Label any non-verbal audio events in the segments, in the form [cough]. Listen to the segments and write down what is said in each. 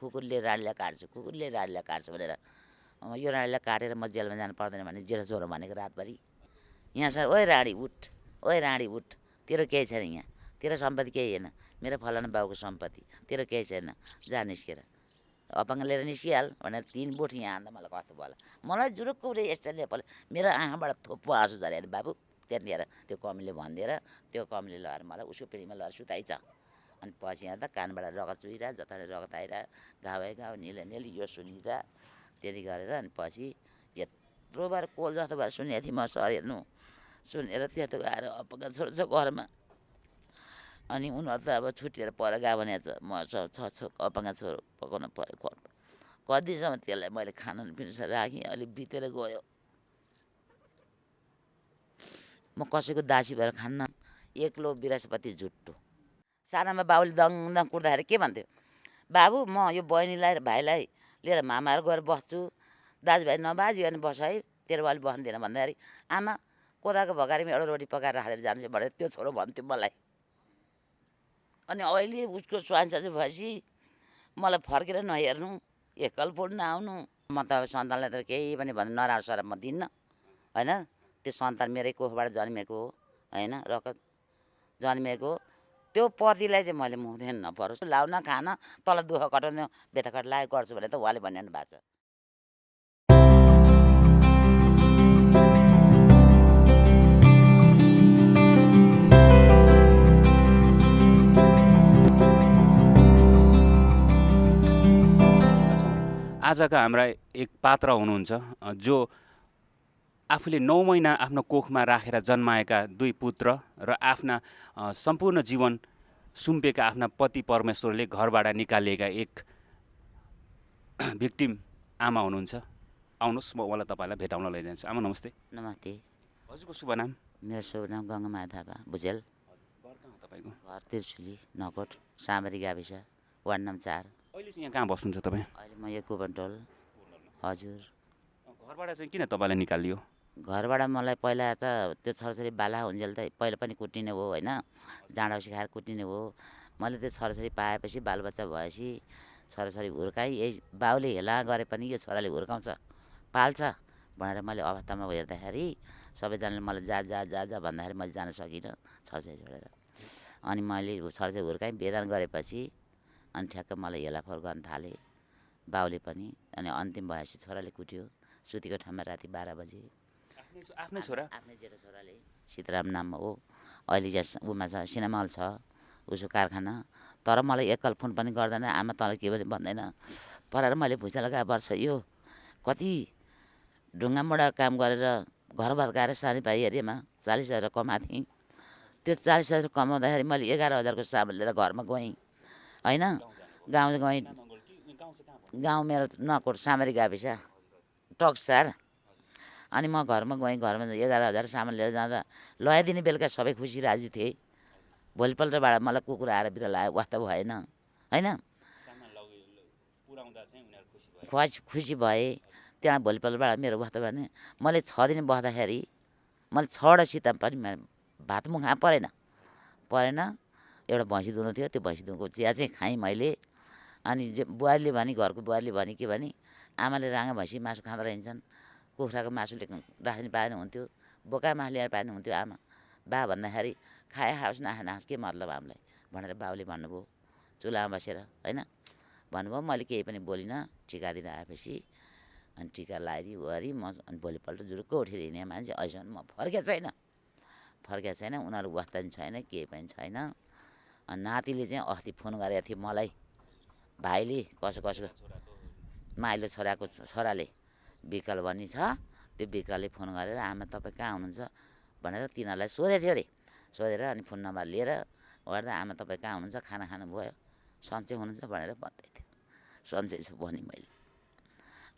कुकुरले रानीलाई काट्छु कुकुरले रानीलाई काट्छु भनेर यो रानीलाई काटेर म जेलमा जानु पर्दैन भने जेठो छोरो भनेको रातभरि। यहाँ सर ओए राणी उठ ओए राणी उठ तेरो केही छैन यहाँ तेरो सम्पत्ति केही होइन मेरो फलाना बाउको सम्पत्ति तेरो केही छैन जा निस्केर। अपाङ्ग लिएर निस्किहाल भनेर तिन बोट यहाँ हान्दा मलाई कस्तो भयो मलाई जुरुक्क उठे यस्तो नेपाल मेरो आँखाबाट थोप्पो आँसु झऱ्यो भने बाबु त्यतिखेर त्यो कमीले भनिदिएर त्यो कमीले लगाएर मलाई उसको पिँढीमा लगाएर सुताइछ। अनि पछि हेर्दा कानबाट रगत चुहिरह जता रगत आइरह घाउ है घाउ निले निल यो सुनिरह त्यति गरेर अनि पछि यत्रो बार कोल जस्तो भएर सुनेको थिएँ म सर हेर्नु। सुनेर त्यस्तो आएर अप्पका छोरो छ घरमा। अनि उनीहरू त अब छुट्टिएर पर गयो भने म छ छ अपाङ्ग छोरो पकाउन पऱ्यो पऱ्यो कतिसम्म त्यसलाई मैले खाना पिउनु राखेँ अलिक बितेर गयो। म कसैको दासी भएर खान्न एक्लो बिरासपति जुट्टो सानामा बाबुले दङ दङ कुट्दाखेरि के भन्थ्यो? बाबु म यो बहिनीलाई भाइलाई लिएर मामाहरू गएर बस्छु। दाजुभाइ नबाजिकन बस है तेरो बाले बस्नु दिएन भन्दाखेरि आमा कोदाको भगारीमा एउटा रोटी पकाएर राखेर जान्छु भनेर त्यो छोरो भन्थ्यो मलाई। अनि अहिले उसको स्वाइन चाहिँ भएपछि मलाई फर्केर नहेर्नु एकल पढ्न आउनु म त अब सन्तानलाई त केही पनि भन्नु नराम्रो सर म दिन्न होइन? त्यो सन्तान मेरै कोखबाट जन्मेको हो होइन? रगत जन्मेको। त्यो पतिलाई चाहिँ मैले मुख्दैन नपरोस्। लाउन खान तल दुःख कटाउनु बेथाकट लागेको गर्छु भने त उहाँले भनिरहनु भएको छ। आजका हाम्रा एक पात्र हुनुहुन्छ जो आफूले नौ महिना आफ्नो कोखमा राखेर जन्माएका दुई पुत्र र आफ्ना सम्पूर्ण जीवन सुम्पेका आफ्ना पति परमेश्वरले घरबाट निकालिएका एक [clears throat] भिक्टिम आमा हुनुहुन्छ। आउनुहोस् म उहाँलाई तपाईँलाई भेटाउन लैजान्छु। आमा नमस्ते। नमस्ते। हजुरको शुभ नाम? मेरो शुभ नाम थापा भुजेल। तपाईँको? घर नकोट सामरी गाविस वार्ड नम्बर चार। अहिले चाहिँ यहाँ कहाँ बस्नुहुन्छ तपाईँ? अहिले म यो कुबन्टोल हजुर। घरबाट चाहिँ किन तपाईँलाई निकालियो? घरबाट मलाई पहिला त त्यो छोराछोरी बाला हुन्जेल त पहिला पनि कुटिने हो होइन? जाँडा सिकाएर कुटिने हो। मैले त्यो छोराछोरी पाएपछि बालबच्चा भएपछि छोराछोरी हुर्काएँ। यही बाउले हेला गरे पनि यो छोराले हुर्काउँछ पाल्छ भनेर मैले अवस्थामा हेर्दाखेरि सबैजनाले मलाई जा जा जा जा भन्दाखेरि मैले जान सकिनँ छोराछोरी छोडेर अनि मैले छोराछोरी हुर्काएँ। बेदान गरेपछि अनि ठ्याक्क मलाई हेलाफोर गर्न थालेँ बाउले पनि। अनि अन्तिम भएपछि छोराले कुट्यो। सुतेको ठाउँमा राति बाह्र बजी। आफ्नै छोरा? आफ्नै जेठो छोराले। सीताराम नाम हो। अहिले यहाँ उमा छ सिनेमाल छ उसको कारखाना। तर मलाई एकल फोन पनि गर्दैन आमा तँलाई के पनि भन्दैन। पढाएर मैले भुइँचा लगाएर वर्ष यो कति ढुङ्गामुढा काम गरेर घर भत्काएर सानी भाइ हेरेमा चालिस हजार कमाएको थिएँ त्यो चालिस हजार कमाउँदाखेरि मैले एघार हजारको सामान लिएर घरमा गएँ। होइन? गाउँ गएँ गाउँ मेरो नकोट सामरी गाविस। टक्सार। अनि म घरमा गएँ घरमा एघार हजार सामान लिएर जाँदा लगाइदिने बेलुका सबै खुसी राजी थिए। भोलिपल्टबाट मलाई कुकुर आएर बिरालो आयो वास्ता भएन होइन? खुसी खुसी भए। त्यहाँ भोलिपल्टबाट मेरो वास्ता भने मैले छ दिन बस्दाखेरि मैले छवटा सिता पनि भात मुख परेन। परेन एउटा भैँसी दुहुनु थियो त्यो भैँसी दुहुको चिया चाहिँ खाएँ मैले। अनि बुहारीले भने घरको बुहारीले भने के भने आमाले राँगा भैँसी मासु खाँदो रहन्छन्। कुखुराको मासुले राख्नु पाएन हुन्थ्यो बोका मासु ल्याएर पाएन हुन्थ्यो आमा। बा भन्दाखेरि खाए खाओस् नखाए नखाओस् के मतलब हामीलाई? भनेर बाउले भन्नुभयो। चुलामा बसेर होइन? भन्नुभयो। मैले केही पनि बोलिनँ टिका दिन आएपछि अनि टिका लगाइदियो वरि म अनि भोलिपल्ट जुरुक्क उठेर हिँडेँ मान्छे अहिलेसम्म म फर्केको छैन। फर्केको छैन उनीहरू वास्ता पनि छैन केही पनि छैन। अनि नातिले चाहिँ अस्ति फोन गरेको थियो मलाई भाइले कसो कसो माइलो छोराको छोराले विकल भन्ने छ। त्यो विकलले फोन गरेर आमा तपाईँ कहाँ हुनुहुन्छ? भनेर तिनीहरूलाई सोधेको थियो अरे। सोधेर अनि फोन नम्बर लिएर गर्दा आमा तपाईँ कहाँ हुनुहुन्छ? खाना खानुभयो सन्चै हुनुहुन्छ? भनेर भन्दै थियो। सन्चै छु भने मैले।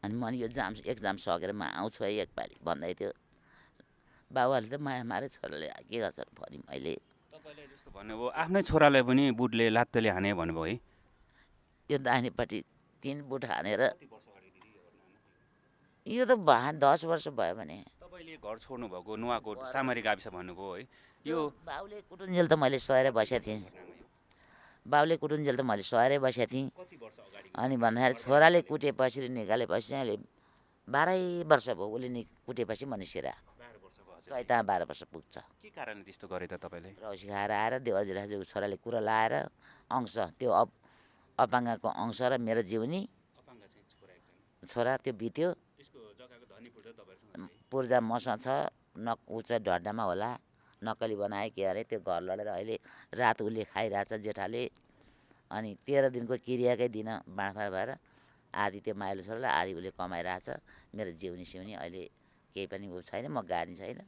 अनि म यो जाम एक्जाम सकेर म आउँछु है एकपालि भन्दै थियो। बाबुहरूले त माया मारे छोराले के गर्छ? भने मैले। तपाईँले जस्तो भन्नुभयो आफ्नै छोरालाई पनि बुटले लात्तेले हाने भन्नुभयो है। यो दाहिनेपट्टि तिन बुट हानेर यो त भा दस वर्ष भयो भने। तपाईँले घर छोड्नु भएको नुवाकोट सामरी गाविस भन्नुभयो है। यो बाउले कुटुन्जेल त मैले सहेर बसेको थिएँ। बाउले कुटुन्जेल त मैले सहेरै बसेको थिएँ। अनि भन्दाखेरि छोराले कुटेपछि निकालेपछि अहिले बाह्रै वर्ष भयो उसले नि कुटेपछि म निस्केर आएको। चैता बाह्र वर्ष पुग्छ। के कारणले त्यस्तो गरे त तपाईँले? रौसी खाएर आएर देवर जिराजु छोराले कुरा लाएर अंश त्यो अप अपाङ्गको अंश र मेरो जिउनी छोरा त्यो बित्यो। पूर्जा मसँग छ न ऊ चाहिँ ढड्डामा होला नक्कली बनाए के अरे त्यो घर लडेर अहिले रात उसले खाइरहेछ जेठाले। अनि तेह्र दिनको क्रियाकै दिन बाँडफाँड भएर आधी त्यो माइलो छोरालाई आधी उसले कमाइरहेछ। मेरो जिउनी सिउनी अहिले केही पनि ऊ छैन म गाडी छैन।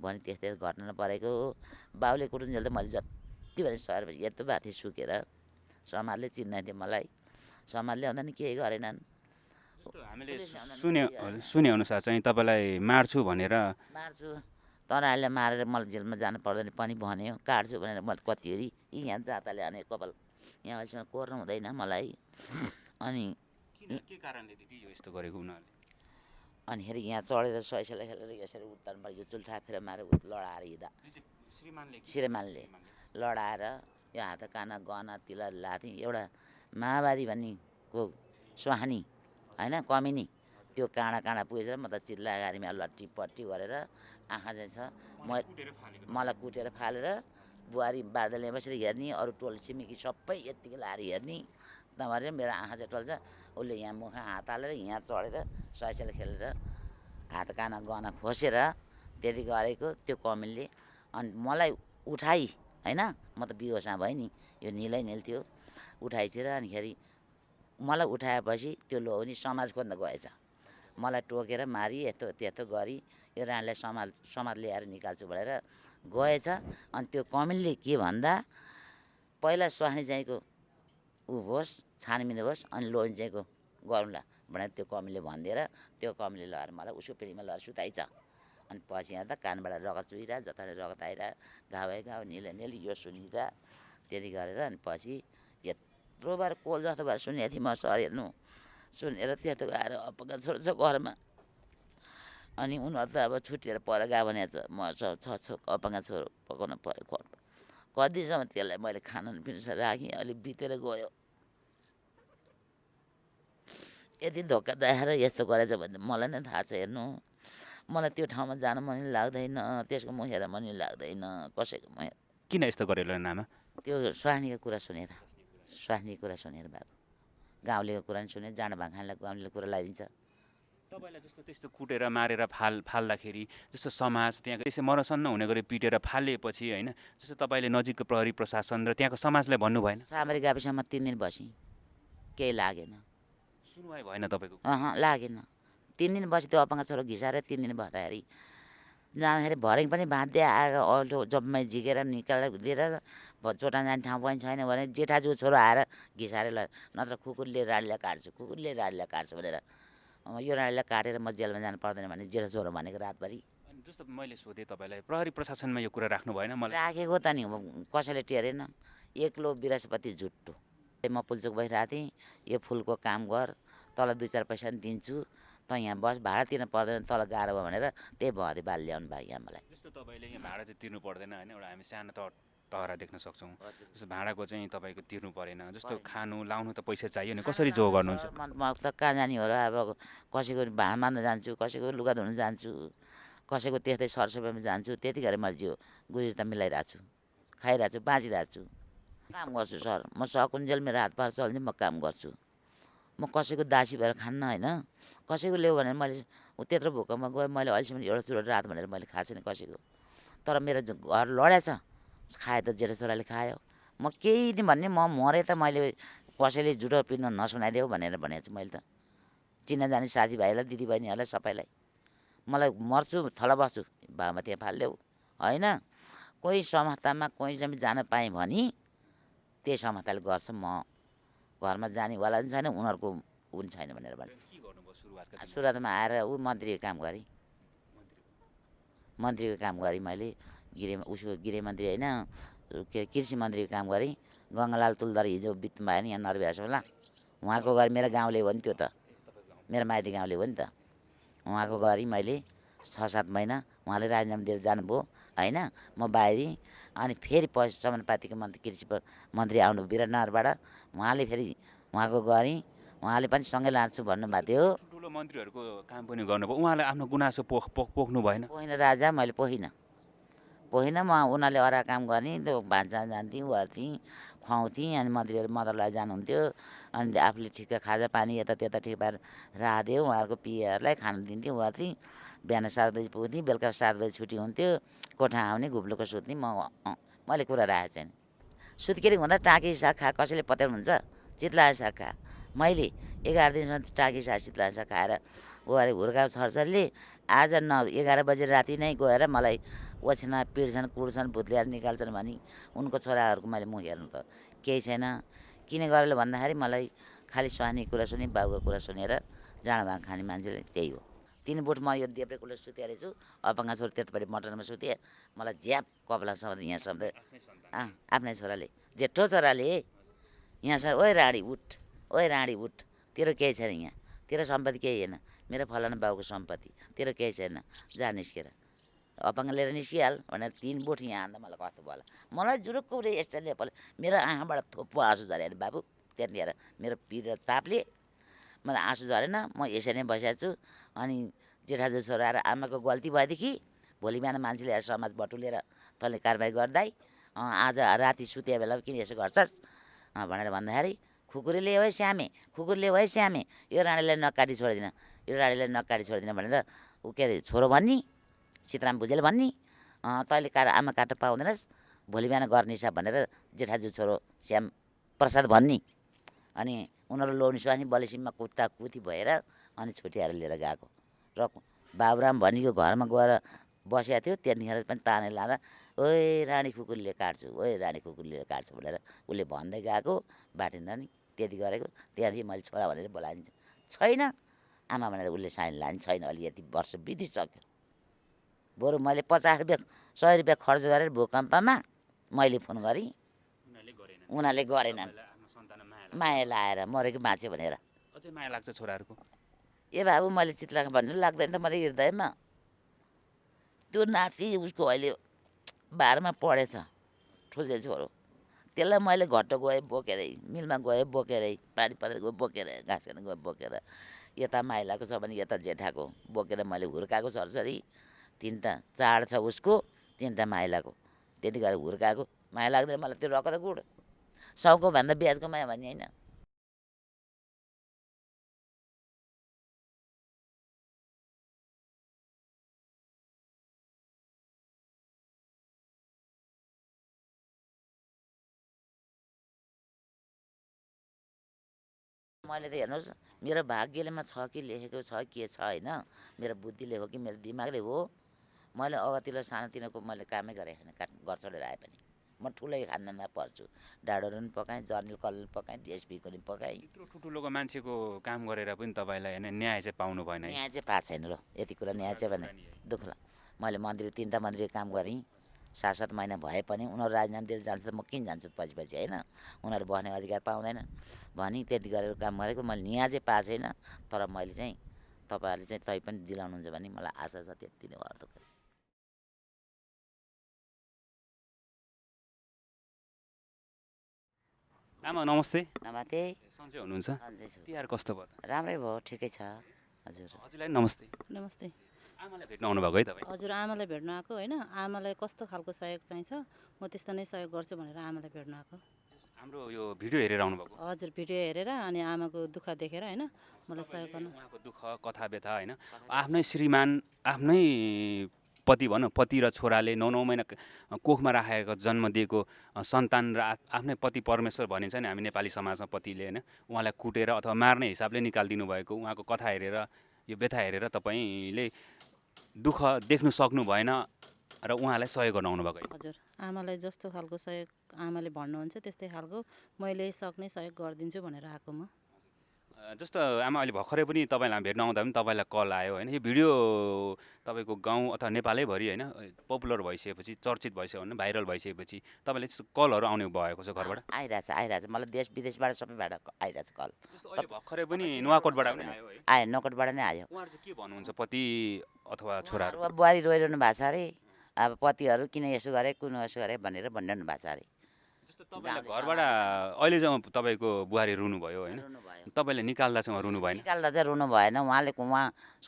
भने त्यस्तै घटना परेको हो। बाउले कुटुन्जेल त मैले जति भने सहेपछि यत्रो भएको थिएँ सुकेर समाजले चिन्दैन थियो मलाई। समाजले भन्दा नि केही गरेनन्। हामीले सुने। सुने अनुसार चाहिँ तपाईँलाई मार्छु भनेर मार्छु। तराहरूले मारेर मलाई जेलमा जानु पर्दैन पनि भन्यो। काट्छु भनेर मैले कतिखेरि यी यहाँ जाताले अनि कपाल यहाँ अहिलेसम्म कोर्नु हुँदैन मलाई। [laughs] अनि के कारणले दिदी यो यस्तो गरेको उनीहरूले? अनिखेरि यहाँ चढेर सैसलाई खेलेर यसरी उत्तान भयो यो चुल्ठा फेर मारेर लडाएर हिँड्दा। श्रीमानले कि- श्रीमानले लडाएर यो हात काना गहना तिला लाथेँ एउटा माओवादी भन्नेको सुहानी होइन कमिनी। त्यो काँडा काँडा पुगेछ म त चिल्ला गाडीमा लट्टी पट्टी गरेर आँखा चाहिँ छ। म मलाई कुटेर फालेर बुहारी बादलले बसेर हेर्ने अरू टोल छिमेकी सबै यत्तिकै लाएर हेर्ने नभएर मेरो आँखा चाहिँ टल्छ। उसले यहाँ मुखमा हात हालेर यहाँ चढेर सैसेले खेलेर हात काना गहना खोसेर त्यति गरेको त्यो कमिलले अनि मलाई उठाइ होइन? म त बिहोसमा भएँ नि यो निलै निल थियो उठाइछेर अनिखेरि मलाई उठाएपछि त्यो लोनी समाज खोज्न गएछ। मलाई टोकेर मारी यस्तो त्यस्तो गरी यो रानीलाई समाज समाज ल्याएर निकाल्छु भनेर गएछ। अनि त्यो कमिलले के भन्दा पहिला स्वास्नी चाहिँको ऊ होस् छानबिन होस् अनि लोन चाहिँको गरौँला भनेर त्यो कमिलले भनिदिएर त्यो कमिलले लगाएर मलाई उसको पिँढीमा लगाएर सुताइछ। अनि पछि हेर्दा कानबाट रगत चुहिरह जताले रगत आइरह घाउ घाउ निले निल यो सुनिरह त्यति गरेर अनि पछि यत्रो बार कोल जस्तो भएर सुनेको थिएँ म सर हेर्नु। सुनेर त्यस्तो आएर अपका छोरो छ घरमा। अनि उनीहरू त अब छुट्टिएर पर गयो भने छ म छ छ अपाङ्ग छोरो पकाउनु पऱ्यो खोट कतिसम्म त्यसलाई मैले खाना पिउनु राखेँ अहिले बितेर गयो। यति धोका देखाएर यस्तो गरेछ भने त मलाई नै थाहा छ हेर्नु। मलाई त्यो ठाउँमा जान मन लाग्दैन त्यसको मुख हेर मन लाग्दैन कसैको हेर किन यस्तो गरेर नामा त्यो स्वास्नीको कुरा सुनेर। स्वास्नीको कुरा सुनेर बाबु गाउँलेको कुरा नि सुने जाँड भाखानलाई गाउँले कुरा लगाइदिन्छ। तपाईँलाई जस्तो त्यस्तो कुटेर मारेर फाल फाल्दाखेरि जस्तो समाज त्यहाँको त्यसै मरसन्न हुने गरी पिटेर फालिएपछि होइन जस्तो तपाईँले नजिकको प्रहरी प्रशासन र त्यहाँको समाजलाई भन्नु भएन? सामरी गएपछिसम्म तिन दिन बसेँ। केही लागेन। सुनवाई भएन तपाईँको अहँ लागेन। तिन दिन बसी त्यो अपाङ्ग छोरो घिसाएर तिन दिन बस्दाखेरि जाँदाखेरि भरे पनि भाँच्दै आएको अल्टो जबमै झिकेर निकालेर लिएर चोटा जाने ठाउँ पनि छैन भने जेठाजु छोरो आएर घिसाएर ल नत्र कुकुरले राडीलाई काट्छु कुकुरले राडीलाई काट्छु भनेर यो राडीलाई काटेर म जेलमा जानु पर्दैन भने जेठा छोरो भनेको रातभरि। अनि जस्तो मैले सोधेँ तपाईँलाई प्रहरी प्रशासनमा यो कुरा राख्नु भएन मलाई? राखेको त नि कसैले टेरेन एक्लो विरासपति झुट्टो। म पुल्चोक बसिरहेको थिएँ यो फुलको काम गर तल दुई चार पैसा पनि दिन्छु त यहाँ बस भाडा तिर्नु पर्दैन तल गाह्रो भयो भनेर त्यही भदै बाल ल्याउनु भयो यहाँ मलाई। जस्तो तपाईँले यहाँ भाडा चाहिँ तिर्नु पर्दैन होइन एउटा हामी सानो त टहरा देख्न सक्छौँ। जस्तो भाडाको चाहिँ तपाईँको तिर्नु परेन। जस्तो खानु लाउनु त पैसा चाहियो नि कसरी जो गर्नुहुन्छ म त कहाँ जाने हो र अब कसैको भाँडा मार्न जान्छु कसैको लुगा धुन जान्छु कसैको त्यस्तै सरसफाइमा जान्छु त्यति गरेर मैले जिउ गुजी त मिलाइरहेको छु खाइरहेको छु बाँचिरहेको छु काम गर्छु सर म सकुन्जेल मेरो हात पार चल्ने म काम गर्छु। म कसैको दासी भएर खान्न होइन कसैको ल्याऊ भनेर मैले ऊ त्यत्रो भोकमा गएँ मैले अहिलेसम्म एउटा चुरोट रात भनेर मैले खाएको छैन कसैको। तर मेरो घर लडेछ खायो त जेठो छोराले खायो। म केही दिन भन्ने म मरेँ त मैले कसैले जुठो पिर्न नसुनाइदेऊ भनेर भनेको छु मैले त। चिनाजानी साथीभाइलाई दिदीबहिनीहरूलाई सबैलाई। मलाई मर्छु थला बस्छु बाबामा त्यहाँ फालिदेऊ। होइन कोही संस्थामा कोही चाहिँ जान पाएँ भने त्यही संस्थाले गर्छ म। घरमा जानेवाला पनि छैन उनीहरूको ऊ पनि छैन भनेर भने? सुरुवातमा आएर ऊ मन्त्रीको काम गरेँ। मन्त्रीको काम गरेँ मैले। गृह उसको गृहमन्त्री होइन के कृषि मन्त्रीको काम गरेँ। गङ्गालाल तुलदर हिजो बित्नु भयो नि यहाँ नरभ्यासोला उहाँको गरी मेरो गाउँले हो नि त्यो त। मेरो माइती गाउँले हो नि त। उहाँको गरी मैले छ सात महिना उहाँले राजीनामा दिएर जानुभयो होइन? म बाहिरी अनि फेरि पछि समानुपातिको मन्त्री कृषि मन्त्री आउनु विराटनगरबाट उहाँले फेरि उहाँको गरेँ उहाँले पनि सँगै लान्छु भन्नुभएको थियो। ठुलो मन्त्रीहरूको काम पनि गर्नुभयो। उहाँलाई आफ्नो गुनासो पोख पोख पोख्नु भएन। पोहिन राजा मैले पोहिनँ पोहिनँ म उनीहरूले अरा काम गर्ने त्यो भान्सा जान्थेँ ओर्थेँ खुवाउँथेँ अनि मन्त्रीहरू मदरलाई जानुहुन्थ्यो अनि आफूले ठिक्क खाजा पानी यता त्यता ठिक पारेर राखिदियो उहाँहरूको पिएहरूलाई खानु दिन्थेँ ओर्थेँ बिहान सात बजी पुग्थेँ बेलुका सात बजी छुट्टी हुन्थ्यो कोठा आउने घुप्लोको सुत्ने म मैले कुरा राखेको छैन। सुत्केरी हुँदा टाँकी साग खा कसैले पत्याउनुहुन्छ? चित्लाए साग खा। मैले एघार दिनसम्म टाँकी साग चित्लाए साग खाएर ऊ अरे हुर्काएको छरछरले आज न एघार बजे राति नै गएर मलाई ओछ्यान पिट्छन् कुट्छन् भुत्लिएर निकाल्छन् भनी उनको छोराहरूको मैले मुख हेर्नु त केही छैन। किन गरेर भन्दाखेरि मलाई खालि स्वानी कुरा सुने बाबुको कुरा सुनेर जाँडा भाङ खाने मान्छेले त्यही हो। तिन बुट म यो देब्रेकुलो सुतेर छु अपाङ्ग छोरा त्यतापट्टि मटनमा सुतेँ मलाई झ्याप कपला समाएर यहाँ सम्झे अँ आफ्नै छोराले जेठो छोराले यहाँ सर ओए राडी उठ ओए राडी उठ तेरो केही छैन यहाँ तेरो सम्पत्ति केही होइन मेरो फलाना बाउको सम्पत्ति तेरो केही छैन जा निस्केर। अपाङ्ग लिएर निस्किहाल भनेर तिन बुट यहाँ हान्दा मलाई कस्तो भयो मलाई जुरुक्क उठे यस्तो नेपाल मेरो आँखाबाट थोप्पो आँसु झऱ्यो अरे बाबु त्यतिखेर मेरो पिर तापले मलाई आँसु झरेन म यसरी नै बसेको छु। अनि जेठाजु छोरा आएर आमाको गल्ती भएदेखि भोलि बिहान मान्छेले आएर समाज बटुलेर तैँले कारबाही गर्दै आज राति सुते बेला किन यसो गर्छस् भनेर भन्दाखेरि खुकुरीले है स्यामे खुकुरीले है स्यामे यो रानीलाई नकाटी छोडिदिन यो रानीलाई नकाटी छोडिदिन भनेर ऊ के अरे छोरो भन्ने सीताराम भुजेल भन्ने तैँले काट आमा काट्न पाउँदैनस् भोलि बिहान गर्ने हिसाब भनेर जेठाजु छोरो श्याम प्रसाद भन्ने। अनि उनीहरू लोनी स्वानी बलेसिममा कुद्दा कुदी भएर अनि छुट्याएर लिएर गएको। र बाबुराम भनीको घरमा गएर बसेको थियो त्यतिखेर पनि ताने लाँदा ओए रानी कुकुरले काट्छु ओए रानी कुकुरले काट्छु भनेर उसले भन्दै गएको बाटिन्दा नि त्यति गरेको। त्यहाँदेखि मैले छोरा भनेर बोलाइन्छ छैन। आमा भनेर उसले साइन लाने छैन अलि यति वर्ष बितिसक्यो। बरु मैले पचास रुपियाँ सय रुपियाँ खर्च गरेर भूकम्पमा मैले फोन गरेँ। उनीहरूले गरेन उनीहरूले गरेनन्। माया लाएर मरेको बाँच्यो भनेर। अझै माया लाग्छ छोराहरूको? ए बाबु मैले चित्लाको भन्नु लाग्दैन त मैले हृदयमा त्यो नाति उसको अहिले बाह्रमा पढेछ ठुल्छे छोरो। त्यसलाई मैले घट्टो गएँ बोकेरै मिलमा गएँ बोकेरै पानी परेर गयो बोकेर घाँस गयो बोकेर। यता माइलाको छ भने यता जेठाको बोकेर मैले हुर्काएको सरसरी तिनवटा चाड छ उसको तिनवटा माइलाको। त्यति गरेर हुर्काएको। माया लाग्दैन मलाई त्यो रकत गुड। साउको भन्दा ब्याजको माया भन्ने होइन। मैले त हेर्नुहोस् मेरो भाग्यलेमा छ कि लेखेको छ के छ होइन? मेरो बुद्धिले हो कि मेरो दिमागले हो? मैले अगतिलो सानोतिनोको मैले कामै गरेँ छैन काट घर छोडेर आए पनि। म ठुलै खानदानमा पर्छु। डाडोहरू पनि पकाएँ जर्नल कलर पकाएँ डिएसपीको पनि पकाएँ। यत्रो ठुल्ठुलोको मान्छेको काम गरेर पनि तपाईँलाई होइन न्याय चाहिँ पाउनु भएन न्याय चाहिँ पाएको छैन र। यति कुरा न्याय चाहिँ भने दुःख लाग्यो। मैले मन्दिर तिनवटा मन्दिरको काम गरेँ। सात सात महिना भए पनि उनीहरू राजीनामा दिएर जान्छ त म किन जान्छु पछि पछि होइन? उनीहरू बस्ने अधिकार पाउँदैन। भनी त्यति गरेर काम गरेको। मैले न्याय चाहिँ पाएको छैन। तर मैले चाहिँ तपाईँहरूले चाहिँ तै पनि दिलाउनुहुन्छ भने मलाई आशा छ त्यति नै हो आमा नमस्ते। नमस्ते। सन्चै हुनुहुन्छ? तिहार कस्तो भयो? राम्रै भयो ठिकै छ हजुर। हजुरलाई नमस्ते। नमस्ते। आमालाई भेट्न आउनुभएको है तपाईँ? हजुर आमालाई भेट्न आएको होइन? आमालाई कस्तो खालको सहयोग चाहिन्छ? म त्यस्तो नै सहयोग गर्छु भनेर आमालाई भेट्न आएको। हाम्रो यो भिडियो हेरेर आउनुभएको। हजुर भिडियो हेरेर अनि आमाको दुःख देखेर होइन? मलाई सहयोग गर्नु। उहाँको दुःख कथा व्यथा होइन? आफ्नै श्रीमान आफ्नै पति भनौँ पति र छोराले नौ नौ महिना कोखमा राखेको जन्म दिएको सन्तान र आफ्नै पति परमेश्वर भनिन्छ नि हामी नेपाली समाजमा पतिले होइन। उहाँलाई कुटेर अथवा मार्ने हिसाबले निकालिदिनु भएको उहाँको कथा हेरेर यो व्यथा हेरेर तपाईँले दुःख देख्नु सक्नु भएन र उहाँलाई सहयोग गर्न आउनुभएको हजुर आमालाई जस्तो खालको सहयोग आमाले भन्नुहुन्छ त्यस्तै खालको मैले सक्ने सहयोग गरिदिन्छु भनेर आएको म। जस्तो आमा अहिले भर्खरै पनि तपाईँलाई भेट्न आउँदा पनि तपाईँलाई कल आयो होइन। यो भिडियो तपाईँको गाउँ अथवा नेपालैभरि होइन पपुलर भइसकेपछि चर्चित भइसक्यो भने भाइरल भइसकेपछि तपाईँले त्यस्तो कलहरू आउने भएको छ घरबाट? आइरहेछ आइरहेछ। मलाई देश विदेशबाट सबैबाट आइरहेछ कल। भर्खरै पनि नुवाकोटबाट पनि आयो नकटबाट नै आयो। उहाँहरू चाहिँ के भन्नुहुन्छ पति अथवा छोराहरू? बुहारी रोइरहनु भएको छ अरे। अब पतिहरू किन यसो गरे किन यसो गरे भनेर भनिरहनु भएको छ अरे। जस्तो तपाईँलाई घरबाट अहिले जब तपाईँको बुहारी रुनुभयो होइन? तपाईँले निकाल्दा चाहिँ रुनु भएन निकाल्दा चाहिँ रुनु भएन उहाँले उहाँ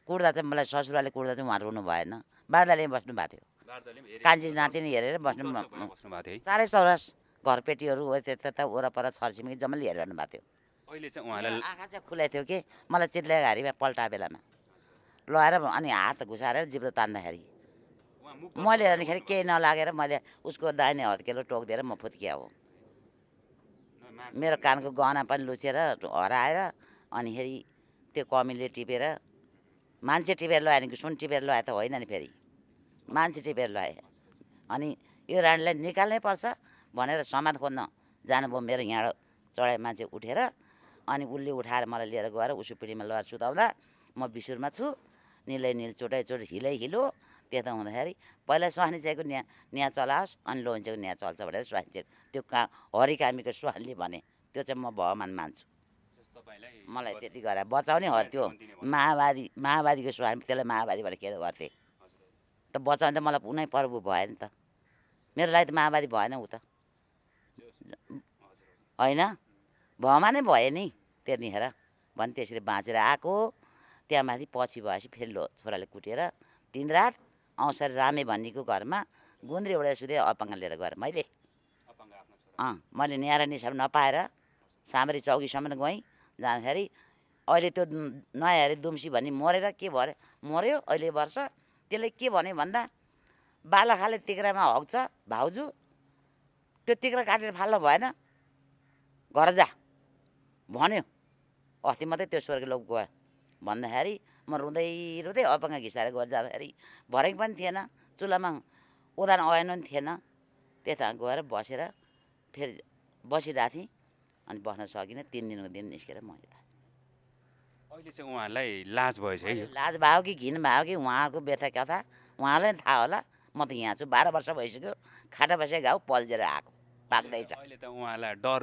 कुर्दा चाहिँ मलाई ससुराले कुर्दा चाहिँ उहाँ रुनु भएन बार्दाले बस्नु भएको थियो। कान्छी नातिनी हेरेर बस्नु बस्नु भएको थियो चारै चौरस घरपेटीहरू त्यता वरपर छरछिमेकी जम्मै हेरिरहनु भएको थियो। अहिले चाहिँ उहाँलाई आँखा चाहिँ खुलै थियो कि मलाई चित्ल्याएको हारीमा पल्टा बेलामा। लगाएर अनि हात घुसाएर जिब्रो तान्दाखेरि। मैले अनिखेरि केही नलागेर मैले उसको दाहिने हत्केलो टोकिदिएर म फुत्किया हो। मेरो कानको गहना पनि लुचेर हराएर अनिखेरि त्यो कमीले टिपेर मान्छे टिपेर लगायो नि सुन टिपेर लगायो त होइन नि फेरि। मान्छे टिपेर लगाए अनि यो रानीलाई निकाल्नै पर्छ भनेर समाज खोज्न जानुभयो मेरो यहाँ चढाइ मान्छे उठेर। अनि उसले उठाएर मलाई लिएर गएर उसो पिँढीमा लगाएर सुताउँदा म बिसुरमा छु। निलै निल चोटै चोट हिलै हिलो त्यता हुँदाखेरि पहिला सुहानी चाहिएको न्या न्या चलाओस् अनि लोन्चेको न्या चल्छ भनेर सुहानी चाहिँ त्यो का हरिकामीको सुहानीले भने त्यो चाहिँ म भगवान् मान्छु। मलाई त्यति गरेर बचाउने हो त्यो माओवादी माओवादीको स्वामी त्यसलाई माओवादी भनेर के गर्थे। त बचाउने त मलाई कुनै प्रभु भएन त। मेरो लागि त माओवादी भएन ऊ त। होइन? भमा नै भयो नि त्यतिखेर। भने त्यसरी बाँचेर आएको त्यहाँ माथि पछि भएपछि फेरि लो छोराले कुटेर तिन रात औँसर रामे भन्नेको घरमा गुन्द्री एउटा सुधे अपाङ्ग लिएर गएर। मैले अँ मैले न्यारा निसाब नपाएर सामरी चौकीसम्म गएँ। जाँदाखेरि अहिले त्यो नयाँ अरे दुम्सी भन्ने मरेर के भरे मऱ्यो अहिले वर्ष। त्यसले के भन्यो भन्दा बालाखाले तिग्रामा हग्छ भाउजू त्यो तिग्रा काटेर फाल्नु भएन। घर जा। भन्यो। अस्ति मात्रै त्यो स्वर्ग लोक गयो। भन्दाखेरि म रुँदै रुँदै अपाङ्ग घिसाएर गएर जाँदाखेरि भरेको पनि थिएन चुलामा उदान आएन पनि थिएन। त्यता गएर बसेर फेरि बसिरहेको थिएँ अनि बस्न सकिनँ तिन दिनको दिन निस्केर म यता। अहिले चाहिँ उहाँलाई लाज भएछ है लाज भयो कि घिन भयो कि उहाँको व्यथा कथा? उहाँलाई थाहा होला। म त यहाँ छु बाह्र वर्ष भइसक्यो खाटा बसेको घाउ पल्झेर आएको पाक्दैछ। अहिले त उहाँलाई डर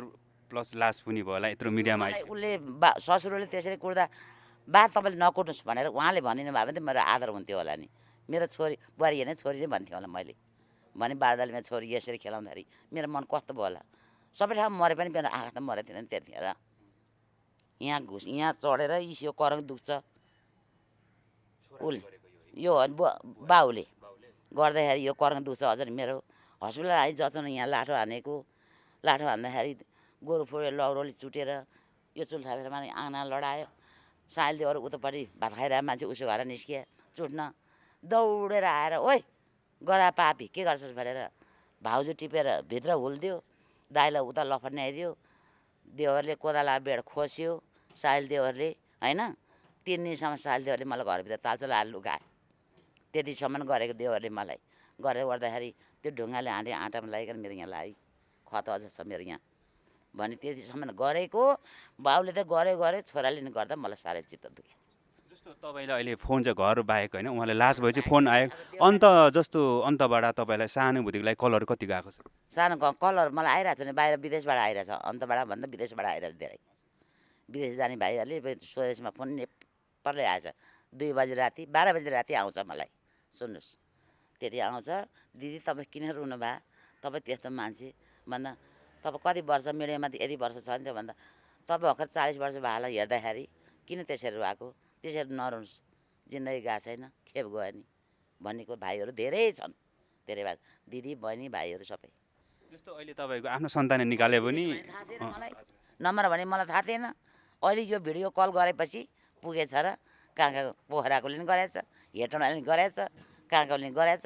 प्लस लाज पनि भयो होला यत्रो मिडियामा उसले बा ससुरोले त्यसरी कुट्दा बा तपाईँले नकुट्नुहोस् भनेर उहाँले भनिदिनु भयो भने मेरो आदर हुन्थ्यो होला नि। मेरो छोरी बुहारी होइन छोरी चाहिँ भन्थ्यो होला मैले। भने बारदालीमा छोरी यसरी खेलाउँदाखेरि मेरो मन कस्तो भयो होला। सबै ठाउँ मरे पनि मेरो आँखा त मरेको थिएन नि त्यतिखेर। यहाँ घुस यहाँ चढेर यो करङ दुख्छ। उसले यो बाउले गर्दाखेरि यो करङ दुख्छ। हजुर मेरो हस्पिटल आइ जचाउन यहाँ लाठो हानेको लाठो हान्दाखेरि गोरु फुडेर लौरोले चुटेर यो चुल थापेर माने आँगना लडायो। साइल दियो अरू उतापट्टि भात खाइरहेको मान्छे उसो घर निस्किए चुट्न दौडेर आएर ओइ गदा पापी के गर्छस्? भनेर भाउजू टिपेर भित्र हुल्दियो दाइलाई उता लफट्ने आइदियो देवरले कोदाला बेड खोस्यो साइल देवरले होइन? तिन दिनसम्म साइल देवरले मलाई घरभित्र तालचो लाएर लुगायो त्यतिसम्म गरेको देवरले मलाई। गरेर गर्दाखेरि त्यो ढुङ्गाले हाँडे आँटामा लगाइकन मेरो यहाँ लाग्यो खत अझ छ मेरो यहाँ। भने त्यतिसम्म गरेको बाउले त गऱ्यो गऱ्यो छोराले नि गर्दा मलाई साह्रै चित्त दुख्यो। जस्तो तपाईँलाई अहिले फोन चाहिँ घर बाहेक होइन उहाँलाई लाज भएपछि फोन आयो। अन्त जस्तो अन्तबाट तपाईँलाई लागि कलर कति गएको छ? सानो कलर मलाई आइरहेको छ नि बाहिर विदेशबाट आइरहेछ अन्तबाट भन्दा विदेशबाट आइरहेछ धेरै। विदेश जाने भाइहरूले स्वदेशमा फोन नेपालै आएछ। दुई बजी राति बाह्र बजी राति आउँछ मलाई। सुन्नुहोस्। त्यति आउँछ। दिदी तपाईँ किन रुनु भए तपाईँ त्यस्तो मान्छे। भन्दा तपाईँ कति वर्ष मिडियामा त यति वर्ष छ नि त भन्दा तपाईँ भर्खर चालिस वर्ष भाइलाई हेर्दाखेरि किन त्यसरी रुवाएको त्यसरी नरुनुहोस् जिन्दगी गएको छैन खेप गयो नि भन्नेको भाइहरू धेरै छन्। धेरै भाइ दिदी बहिनी भाइहरू सबै। जस्तो अहिले तपाईँको आफ्नो सन्तान निकाले पनि थाहा थिएन मलाई। नम्बर भने मलाई थाहा थिएन। अहिले यो भिडियो कल गरेपछि पुगेछ र कहाँ कहाँ पोखराकोले पनि गरेछ हेटौँडाले पनि गरेछ कहाँ कहाँले पनि गरेछ।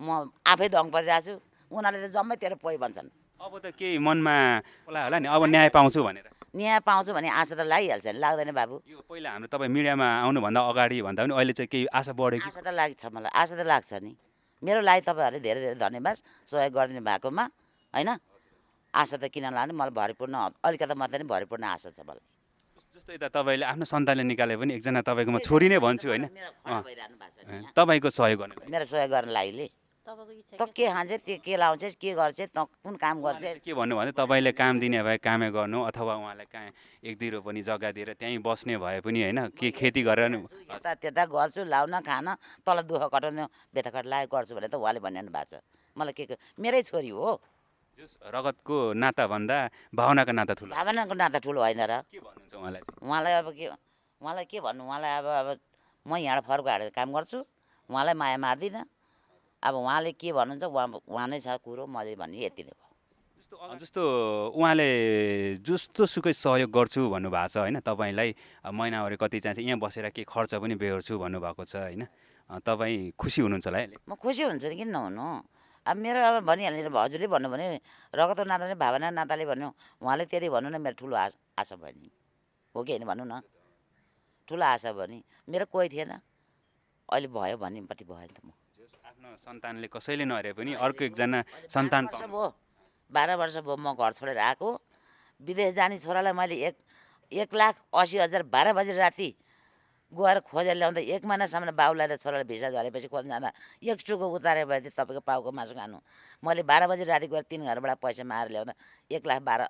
म आफै दङ परिरहेको छु। उनीहरूले त जम्मै तेरो पोइ भन्छन्। अब त केही मनमा होला होला नि अब न्याय पाउँछु भनेर। न्याय पाउँछु भने आशा त लागिहाल्छ नि लाग्दैन बाबु। यो पहिला हाम्रो तपाईँ मिडियामा आउनुभन्दा अगाडि भन्दा पनि अहिले चाहिँ केही आशा बढ्यो कि आशा त लाग्छ मलाई आशा त लाग्छ नि। मेरो लागि तपाईँहरूले धेरै धेरै धन्यवाद सहयोग गरिदिनु भएकोमा होइन? आशा त किन लाने मलाई भरिपूर्ण अलिकति मात्रै नै भरिपूर्ण आशा छ मलाई। जस्तो यता तपाईँले आफ्नो सन्तानले निकाले पनि एकजना तपाईँकोमा छोरी नै भन्छु होइन। तपाईँको सहयोग गर्नु मेरो सहयोग गर्न तपाईँको इच्छा त के खान्छ त्यो के लाउँछस् के गर्छ त कुन काम गर्छ? के भन्नु भने तपाईँले काम दिने भए कामै गर्नु अथवा उहाँलाई कहाँ एक दुई रोपनी जग्गा दिएर त्यहीँ बस्ने भए पनि होइन के खेती गरेर नि यता त्यता गर्छु लाउन खान तल दुःख कटाउनु बेताकट लागेको गर्छु भने त उहाँले भनिरहनु भएको छ। मलाई के के- मेरै छोरी हो। जस रगतको नाताभन्दा भावनाको नाता ठुलो। भावनाको नाता ठुलो होइन र। के भन्नुहुन्छ उहाँलाई चाहिँ? उहाँलाई अब के उहाँलाई के भन्नु? उहाँलाई अब अब म यहाँ फर्को हालेर काम गर्छु उहाँलाई माया मार्दिनँ। अब उहाँले के भन्नुहुन्छ उहाँ उहाँ नै छ कुरो मैले भन्ने यति नै भयो। जस्तो जस्तो उहाँले जस्तो सुकै सहयोग गर्छु भन्नुभएको छ होइन? तपाईँलाई अब महिनावारी कति चाहिन्छ यहाँ बसेर के खर्च पनि बेहोर्छु भन्नुभएको छ होइन? तपाईँ खुसी हुनुहुन्छ होला है अहिले? म खुसी हुन्छु नि किन नहुनु अब मेरो अब भनिहाल्ने हजुरले भन्नु भने रगत नाताले भावना नाताले भन्नु उहाँले त्यति भन्नु न मेरो ठुलो आश आशा भयो नि हो कि होइन भन्नु न। ठुलो आशा भयो नि मेरो कोही थिएन। अहिले भयो भन्नेपट्टि भयो नि त म। सन्तानले कसैले नहेरे पनि अर्को एकजना सन्तान भयो। बाह्र वर्ष भयो म घर छोडेर आएको। विदेश जाने छोरालाई मैले एक एक लाख असी हजार बाह्र बजी राति गएर खोजेर ल्याउँदा एक महिनासम्म बाउलाई छोरालाई भिसा झरेपछि खोज्न जाँदा एक टुको उतारे भए चाहिँ तपाईँको पाउको मासु खानु। मैले बाह्र बजी राति गएर तिन घरबाट पैसा मारेर ल्याउँदा एक लाख बाह्र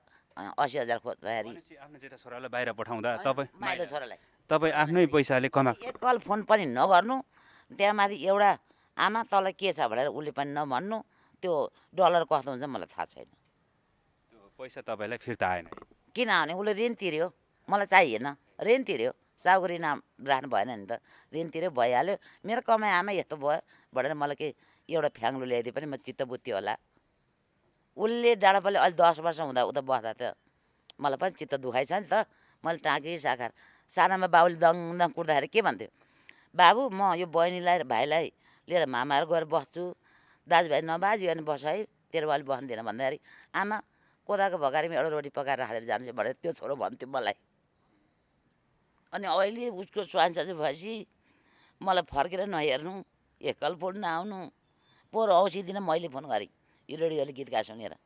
असी हजार खोज्दाखेरि आफ्नो जेठा छोरालाई बाहिर पठाउँदा तपाईँ माइलो छोरालाई। तपाईँ आफ्नै पैसाले कमा एक कल फोन पनि नगर्नु। त्यहाँ माथि एउटा आमा तँलाई के छ भनेर उसले पनि नभन्नु। त्यो डलर कस्तो हुन्छ मलाई थाहा छैन। त्यो पैसा तपाईँलाई फिर्ता आएन किन भने उसले ऋण तिर्यो। मलाई चाहिएन ऋण तिर्यो। ऋण आम- राख्नु भएन नि त। ऋण तिर्यो भइहाल्यो। मेरो कमाइ आमा यस्तो भयो भनेर मलाई के एउटा फ्याङ्लो ल्याइदिए पनि म चित्त बुद्धि होला। उसले डाँडापाले अहिले दस वर्ष हुँदा उता बस्दा त मलाई पनि चित्त दुखाइ छ नि त। मैले टाँकी साखार सानामा बाबुले दङ दङ कुट्दाखेरि के भन्थ्यो? बाबु म यो बहिनीलाई भाइलाई लिएर मामाहरू गएर बस्छु। दाजुभाइ नबाजी अनि बस है तेरो बाले बस्दैन भन्दाखेरि आमा कोदाको भकारीमा एउटा रोटी पकाएर राखेर जान्छु भनेर त्यो छोरो भन्थ्यो मलाई। अनि अहिले उसको सर्जरी भएपछि मलाई फर्केर नहेर्नु एकल फोन नआउनु। पोहोर औँसी दिन मैले फोन गरेँ। यो रेडियोले गीत गा सुनेर।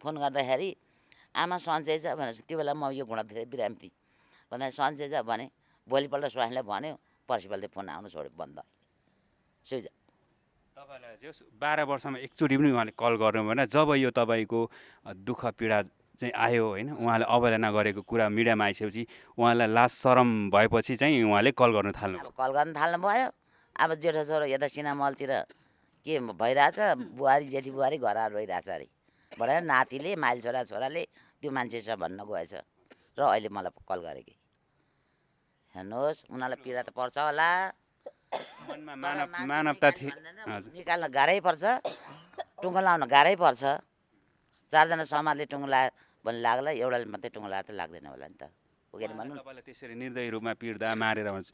फोन गर्दाखेरि आमा सन्चै छ भनेर त्यो बेला म यो घुँडा थिएँ बिरामी भन्दा सन्चै छ भने भोलिपल्ट स्वाइनलाई भन्यो पर्सिपल्ट फोन आउनु छोड्यो बन्द सुइज तपाईँलाई बाह्र वर्षमा एकचोटि पनि उहाँले कल गर्नु भएन जब यो तपाईँको दुःख पीडा चाहिँ आयो होइन उहाँले अवहेलना गरेको कुरा मिडियामा आइसकेपछि उहाँलाई लाज सरम भएपछि चाहिँ उहाँले कल गर्न थाल्नु कल गर्न थाल्नु भयो अब जेठो छोरो यता सिनामलतिर के भइरहेछ? बुहारी जेठी बुहारी घर रोइरहेछ अरे। भनेर नातिले माइल छोरा छोराले त्यो मान्छे छ भन्न गएछ। र अहिले मलाई कल गरे कि हेर्नुहोस् उनीहरूलाई पीडा त पर्छ होला। मनमा मानव मानवता निकाल्ने थिए। गाह्रै पर्छ टुङ्गो लाउन गाह्रै पर्छ। चारजना समाजले टुङ्गो लायो भने लाग्ला एउटाले मात्रै टुङ्गो लाएर त लाग्दैन होला नि त? तपाईँलाई त्यसरी निर्दयी रूपमा पिट्दा मारेर भन्छ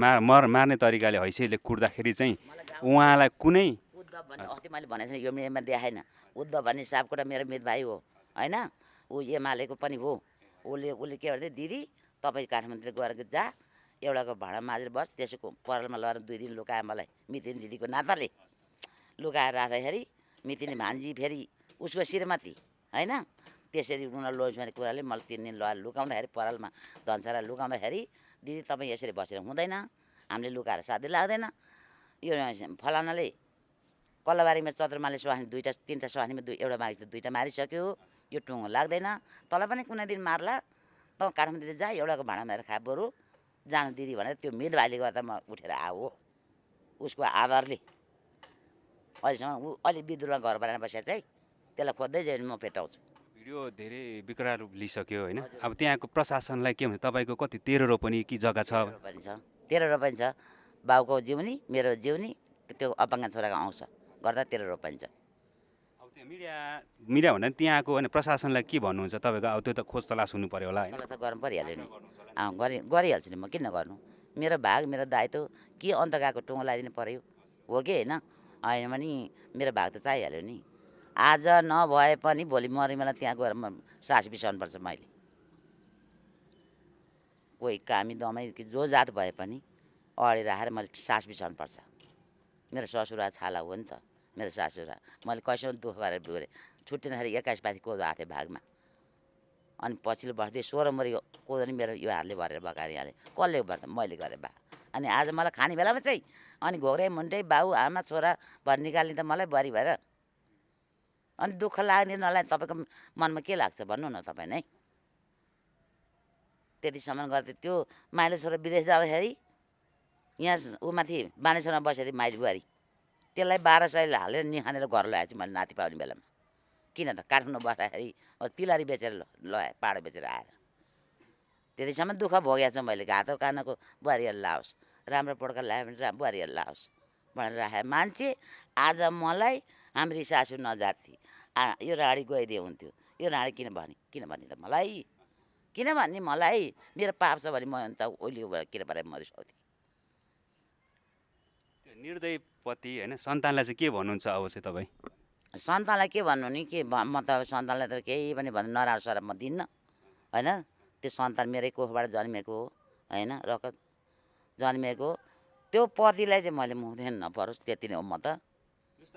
मार मर मार्ने तरिकाले हैसियतले कुट्दाखेरि चाहिँ उहाँलाई कुनै उद्धव भन्ने अस्ति मैले भनेको थिएँ यो मिडियामा देखाएन। उद्धव भन्ने सापकोटा मेरो मित भाइ हो होइन? ऊ एमालेको पनि हो। उसले उसले के भन्थ्यो दिदी तपाईँ काठमाडौँ गएर जा एउटाको भाँडा माझेर बस त्यसको परालमा लगेर दुई दिन लुकायो मलाई मितिनी दिदीको नाताले। लुकाएर राख्दाखेरि मितिनी भान्जी फेरि उसको श्रीमती होइन? त्यसरी उनीहरू लोज कुराले मलाई तिन दिन लगाएर लुकाउँदाखेरि परालमा धन्सारा लुकाउँदाखेरि दिदी तपाईँ यसरी बसेर हुँदैन हामीले लुकाएर साध्य लाग्दैन। यो फलानाले कल्लाबारीमा चन्द्रमाले सुहानी दुईवटा तिनवटा सुहानीमा दुई एउटा मागिस दुईवटा मारिसक्यो। यो टुङ्गो लाग्दैन। तँलाई पनि कुनै दिन मार्ला। तँ काठमाडौँ जा एउटाको भाँडा मारेर खा बरु। जानु दिदी भनेर त्यो मित भाइले गर्दा म उठेर आऊ उसको आदरले। अहिलेसम्म ऊ अलि विद्रोह घर बनाएर बसेको चाहिँ त्यसलाई खोज्दै जायो भने म पेटाउँछु। भिडियो धेरै विकराल रूप लिइसक्यो होइन। अब त्यहाँको प्रशासनलाई के भन्छ तपाईँको कति तेह्र रोपनी कि जग्गा छ? रोपनी छ। तेह्र रोपनी छ। बाउको जिउनी मेरो जिउनी त्यो अपाङ्ग छोराको आउँछ गर्दा तेह्र रोपनी छ। मिडिया मिडिया भन्दा त्यहाँको होइन प्रशासनलाई के भन्नुहुन्छ? तपाईँको अब त्यो त खोज तलास हुनु पऱ्यो होला त गर्नु परिहाल्यो नि। गरिहाल्छु नि म। किन गर्नु? मेरो भाग मेरो दायित्व के अन्त गएको टुङ्गो लगाइदिनु पऱ्यो हो कि होइन? होइन भने मेरो भाग त चाहिहाल्यो नि। आज नभए पनि भोलि मरिमेला त्यहाँ गएर म सास बिसाउनुपर्छ मैले। कोही कामी दमाई कि जो जात भए पनि अगाडि राखेर मैले सास बिसाउनुपर्छ। मेरो ससुरा छाला हो नि त। मेरो सासुरा मैले कैसम्म दुःख गरेर बिग्रेँ। छुट्टिँदाखेरि एक्काइस पाथी कोदो आएको थिएँ भागमा। अनि पछिल्लो बस्दै सोह्र मरि कोदो नि मेरो यो हातले भरेर बगाएर हालेँ कसले गर्दा मैले गरेँ बा? अनि आज मलाई खाने बेलामा चाहिँ अनि घोग्रे मुन्टे बाउ आमा छोरा भएर निकाल्ने त मलाई बुहारी भएर। अनि दुःख लाग्ने नलाग्ने तपाईँको मनमा के लाग्छ भन्नु न तपाईँ नै। त्यतिसम्म गर्दै त्यो माइलो छोरा विदेश जाँदाखेरि यहाँ ऊ माथि बानेश्वरमा बसेको माइली बुहारी। त्यसलाई बाह्र सय हालेर निखानेर घर ल्याएछु मैले नाति पाउने बेलामा। किन त काठमाडौँ बस्दाखेरि तिलारी बेचेर लगाएँ पाडो बेचेर आएर। त्यतिसम्म दुःख भोगेको छु मैले घातो कानको बुहारीहरू लाओस् राम्रो पड्का ल्यायो भने रा बुहारीहरू लाओस् भनेर राखेँ। मान्छे आज मलाई हाम्री सासु नजाति आ यो राडी गइदिए हुन्थ्यो। यो राडी किन भने किन भने त मलाई? किन भन्ने मलाई? मेरो पाप छ भने म अन्त भएर किन भएर मरिसक्थेँ निर्दय पति होइन सन्तानलाई चाहिँ के भन्नुहुन्छ अब चाहिँ तपाईँ? सन्तानलाई के भन्नु नि? के म त सन्तानलाई त केही पनि भन्नु नराम्रो सराब म दिन्न होइन? त्यो सन्तान मेरै कोखबाट जन्मेको हो होइन? रगत जन्मेको। त्यो पतिलाई चाहिँ मैले मुख्दैन नपरोस् त्यति नै हो म त।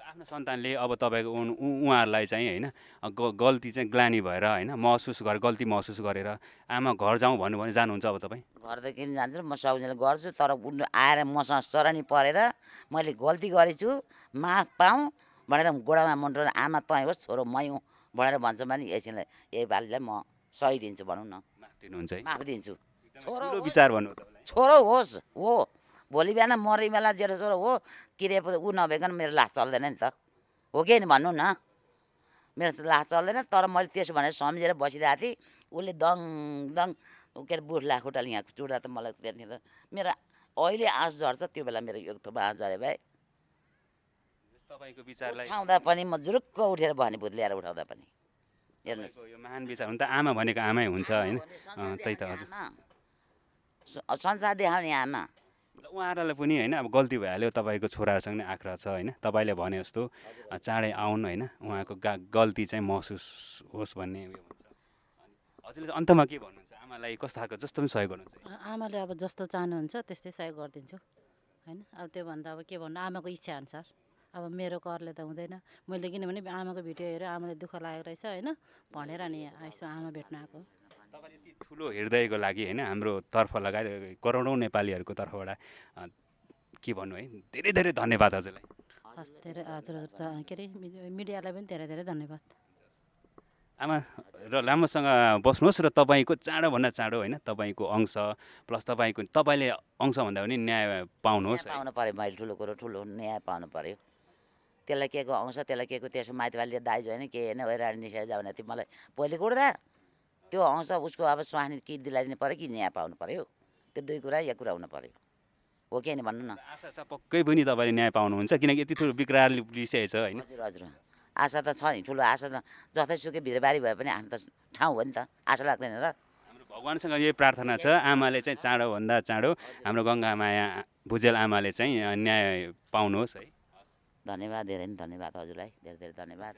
आफ्नो सन्तानले अब तपाईँको उहाँहरूलाई चाहिँ होइन ग- गल्ती चाहिँ ग्लानी भएर होइन महसुस गरेर गल्ती महसुस गरेर आमा घर जाउँ भन्नु भने जानुहुन्छ अब तपाईँ? घरदेखि जान्छु म सौजन्य गर्छु तर उनी आएर मसँग सरानी परेर मैले गल्ती गरेछु माफ पाऊँ भनेर गोडामा मुन्टो आमा तँ होस् छोरो मै हुँ भनेर भन्छ भने यसैलाई यही बालीलाई म सही दिन्छु भनौँ न। माफ दिनुहुन्छ है। माफ दिन्छु। छोरो। विचार भन्नु छोरो होस् हो। भोलि बिहान मरे बेला जेठो छोरो हो किरे ऊ नभइकन मेरो लास चल्दैन नि त। हो कि नि भन्नु न? मेरो लास चल्दैन तर मैले त्यसो भनेर सम्झेर बसिरहेको थिएँ। उसले दङ दङ के अरे बुढ लाखुटाले यहाँ चुड्दा त मलाई त्यहाँनिर मेरो अहिले आँस झर्छ त्यो बेला मेरो एक थोपा आँस झरे तपाईँको विचारलाई। उठाउँदा पनि म जुरुक्क उठेर भने भूत ल्याएर उठाउँदा पनि। हेर्नुहोस्। यो महान विचार हुन त आमा भनेको आमै हुन्छ होइन? त्यही त हजुर। संसार देखाउने आमा। उहाँहरूलाई पनि होइन अब गल्ती भइहाल्यो तपाईँको छोराहरूसँग नै आग्रह छ होइन। तपाईँले भने जस्तो चाँडै आउनु होइन उहाँको गा गल्ती चाहिँ महसुस होस् भन्ने उयो हुन्छ। अनि हजुरले अन्तमा के भन्नुहुन्छ? आमालाई कस्तो खालको जस्तो पनि सहयोग गर्नुहुन्छ? आमाले अब जस्तो चाहनुहुन्छ त्यस्तै सहयोग गरिदिन्छु होइन? अब त्योभन्दा अब के भन्नु आमाको इच्छा अनुसार अब मेरो करले त हुँदैन। मैले किनभने आमाको भिडियो हेरेर आमाले दुःख लागेको रहेछ होइन? भनेर नि यसो आमा भेट्न आएको तपाईँले यति ठुलो हृदयको लागि होइन हाम्रो तर्फ लगायत करोडौँ नेपालीहरूको तर्फबाट के भन्नु है धेरै धेरै धन्यवाद हजुरलाई। हस् धेरै हजुर हजुर त के अरे मिडि- मिडियालाई पनि धेरै धेरै धन्यवाद। आमा र राम्रोसँग बस्नुहोस् र तपाईँको चाँडोभन्दा चाँडो होइन तपाईँको अंश प्लस तपाईँको तपाईँले अंश भन्दा पनि न्याय पाउनुहोस् पाउनु पऱ्यो मैले ठुलो कुरो ठुलो न्याय पाउनु पऱ्यो त्यसलाई के को आउँछ त्यसलाई के को त्यसो माइतीवालीले दाइज होइन के होइन ओइराडी निस्केर जाऊ भने त्यो मलाई पहिले कुट्दा। त्यो आउँछ उसको अब स्वास्नी कि दिलाइदिनु पऱ्यो कि न्याय पाउनु पऱ्यो त्यो दुई कुरा एक कुरा हुनु पऱ्यो हो कि होइन भन्नु न? आशा छ पक्कै पनि तपाईँले न्याय पाउनुहुन्छ किनकि यति ठुलो विकराल लिइसकेको छ होइन। हजुर हजुर आशा त छ नि ठुलो आशा त जतैसुकै भिरबारी भए पनि आफ्नो त ठाउँ हो नि त। आशा लाग्दैन र। भगवान्सँग यही प्रार्थना छ आमाले चाहिँ चाँडोभन्दा चाँडो हाम्रो गङ्गामाया भुजेल आमाले चाहिँ न्याय पाउनुहोस् है। धन्यवाद धेरै नै धन्यवाद हजुरलाई धेरै धेरै धन्यवाद।